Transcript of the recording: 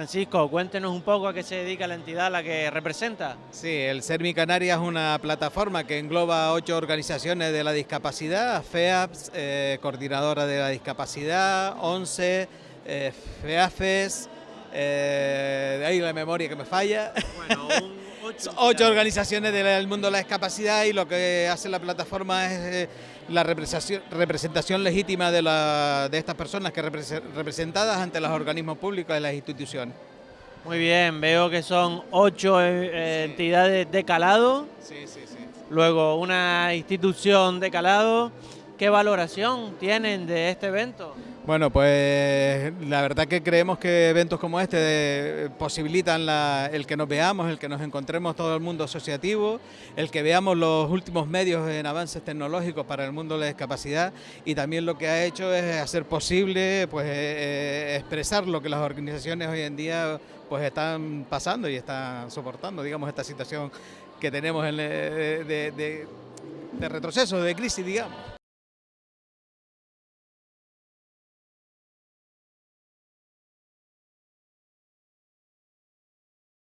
Francisco, cuéntenos un poco a qué se dedica la entidad a la que representa. Sí, el Sermi Canarias es una plataforma que engloba ocho organizaciones de la discapacidad, FEAPS, eh, Coordinadora de la Discapacidad, 11, eh, FEAFES, eh, de ahí la memoria que me falla. Bueno, ocho, organizaciones del mundo de la discapacidad y lo que hace la plataforma es eh, la representación, legítima de, de estas personas que representadas ante los organismos públicos y las instituciones. Muy bien, veo que son ocho eh, entidades de calado. Sí, sí, sí. Luego una institución de calado. ¿Qué valoración tienen de este evento? Bueno, pues la verdad que creemos que eventos como este eh, posibilitan el que nos veamos, el que nos encontremos todo el mundo asociativo, el que veamos los últimos medios en avances tecnológicos para el mundo de la discapacidad y también lo que ha hecho es hacer posible pues, eh, eh, expresar lo que las organizaciones hoy en día pues, están pasando y están soportando, digamos, esta situación que tenemos de, de retroceso, de crisis, digamos.